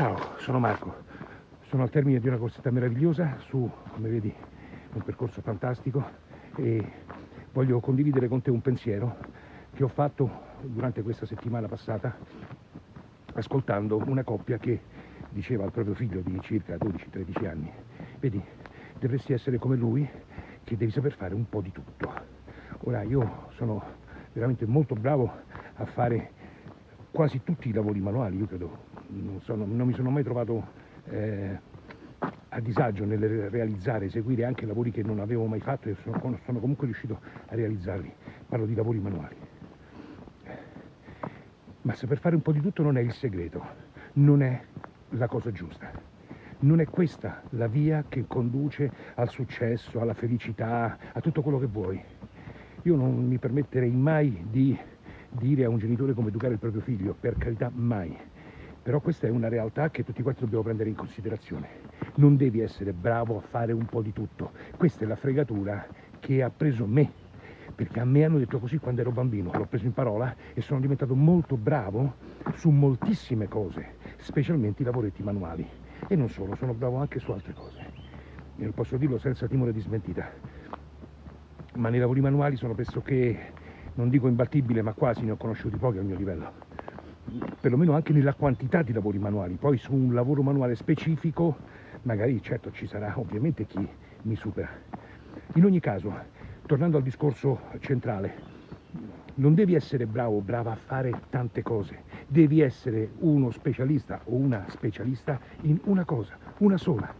Ciao, sono Marco. Sono al termine di una corsetta meravigliosa su, come vedi, un percorso fantastico e voglio condividere con te un pensiero che ho fatto durante questa settimana passata ascoltando una coppia che diceva al proprio figlio di circa 12-13 anni vedi, dovresti essere come lui che devi saper fare un po' di tutto. Ora io sono veramente molto bravo a fare quasi tutti i lavori manuali, io credo, non, sono, non mi sono mai trovato eh, a disagio nel realizzare, eseguire anche lavori che non avevo mai fatto e sono, sono comunque riuscito a realizzarli. Parlo di lavori manuali. Ma saper fare un po' di tutto non è il segreto, non è la cosa giusta. Non è questa la via che conduce al successo, alla felicità, a tutto quello che vuoi. Io non mi permetterei mai di dire a un genitore come educare il proprio figlio, per carità mai. Però questa è una realtà che tutti quanti dobbiamo prendere in considerazione. Non devi essere bravo a fare un po' di tutto. Questa è la fregatura che ha preso me. Perché a me hanno detto così quando ero bambino, l'ho preso in parola e sono diventato molto bravo su moltissime cose, specialmente i lavoretti manuali. E non solo, sono bravo anche su altre cose. E posso dirlo senza timore di smentita. Ma nei lavori manuali sono pressoché non dico imbattibile, ma quasi ne ho conosciuti pochi al mio livello. Perlomeno anche nella quantità di lavori manuali. Poi su un lavoro manuale specifico, magari certo ci sarà ovviamente chi mi supera. In ogni caso, tornando al discorso centrale, non devi essere bravo o brava a fare tante cose, devi essere uno specialista o una specialista in una cosa, una sola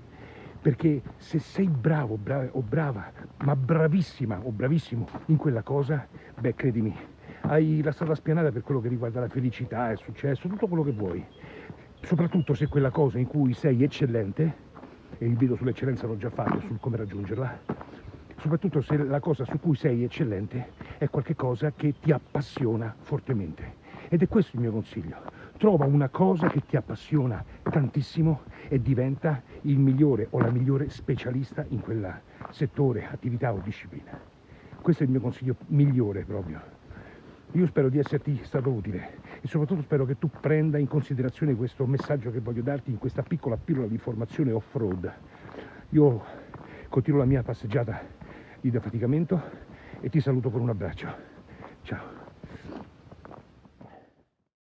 perché se sei bravo bra o brava, ma bravissima o bravissimo in quella cosa, beh credimi, hai la strada spianata per quello che riguarda la felicità, il successo, tutto quello che vuoi. Soprattutto se quella cosa in cui sei eccellente, e il video sull'eccellenza l'ho già fatto, sul come raggiungerla, soprattutto se la cosa su cui sei eccellente è qualcosa che ti appassiona fortemente. Ed è questo il mio consiglio trova una cosa che ti appassiona tantissimo e diventa il migliore o la migliore specialista in quel settore, attività o disciplina. Questo è il mio consiglio migliore proprio. Io spero di esserti stato utile e soprattutto spero che tu prenda in considerazione questo messaggio che voglio darti in questa piccola pillola di formazione off-road. Io continuo la mia passeggiata di defaticamento e ti saluto con un abbraccio. Ciao.